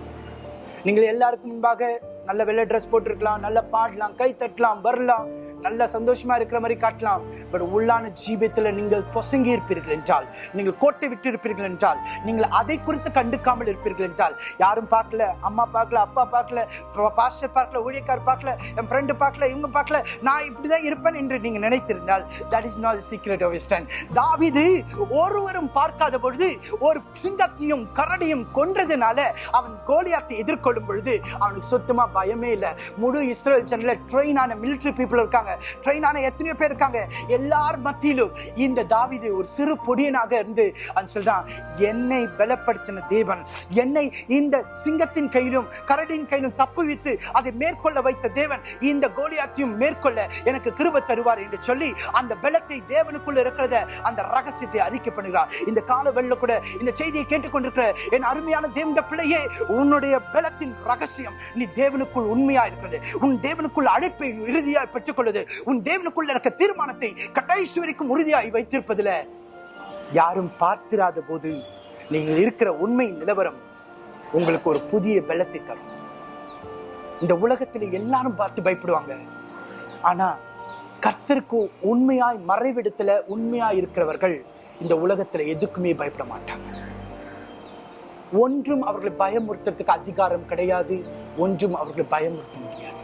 நீங்கள் எல்லாருக்கும் முன்பாக நல்ல வெள்ளை ட்ரெஸ் போட்டிருக்கலாம் நல்ல பாடலாம் கை தட்டலாம் வரலாம் நல்ல சந்தோஷமா இருக்கிற மாதிரி காட்டலாம். பட் உள்ளான ஜீவியத்தில் நீங்கள் பொசங்கி இருப்பீர்கள் என்றால் நீங்கள் கோட்டை விட்டு இருப்பீர்கள் என்றால் நீங்கள் அதை குறித்து கண்டுக்காமல் இருப்பீர்கள் என்றால் யாரும் பார்க்கல அம்மா பார்க்கல அப்பா பார்க்கல பாஸ்டர் பார்க்கல ஊழியக்கார் பார்க்கல என் ஃப்ரெண்டு பார்க்கல இவங்க பார்க்கல நான் இப்படி தான் இருப்பேன் என்று நீங்கள் நினைத்திருந்தால் that is not secret of strength தாவீது ஒருவரும் பார்க்காத பொழுது ஒரு சிங்கத்தையும் கரடியும் கொன்றதுனால அவன் கோலியாத்தை எதிர்கொள்ளும் பொழுது அவனுக்கு சுத்தமாக பயமே இல்லை. முழு இஸ்ரேல் ஜனில் ட்ரெயின் ஆன மிலிட்டரி பீப்புள் இருக்காங்க. ட்ரெயின் ஆன எத்தனையோ பேர் இருக்காங்க. எல்லார் மத்தியிலும் இந்த தாவிது ஒரு சிறு பொடியனாக இருந்து அவன் சொல்றான் என்னை பலப்படுத்தின தேவன் என்னை இந்த சிங்கத்தின் கையிலும் கரடியின் கையிலும் தப்புவித்து அதை மேற்கொள்ள வைத்த தேவன் இந்த கோலியாத்தையும் மேற்கொள்ள எனக்கு கிருப தருவார் என்று சொல்லி அந்த பலத்தை தேவனுக்குள்ள இருக்கிறத அந்த ரகசியத்தை அறிக்கை பண்ணுகிறார். இந்த கால வெள்ள கூட இந்த செய்தியை கேட்டுக்கொண்டிருக்கிற என் அருமையான தேவண்ட பிள்ளையே உன்னுடைய பலத்தின் ரகசியம் நீ தேவனுக்குள் உண்மையா இருக்கிறது. உன் தேவனுக்குள் அழைப்பை இறுதியா பெற்றுக்கொள்வது உன் தேவனுக்குள்ள இருக்க தீர்மானத்தை கடைசி வரைக்கும் உறுதியாய் வைத்திருப்பதுல யாரும் பார்த்திராத போது நீங்கள் இருக்கிற உண்மை நிலவரம் உங்களுக்கு ஒரு புதிய பலத்தை தரும். இந்த உலகத்தில் எல்லாரும் பார்த்து பயப்படுவாங்க. ஆனா கர்த்தருக்கு உண்மையாய் மறைவிடத்துல உண்மையாய் இருக்கிறவர்கள் இந்த உலகத்துல எதுக்குமே பயப்பட மாட்டாங்க. ஒன்றும் அவர்களை பயமுறுத்துறதுக்கு அதிகாரம் கிடையாது ஒன்றும் அவர்களை பயமுறுத்த முடியாது.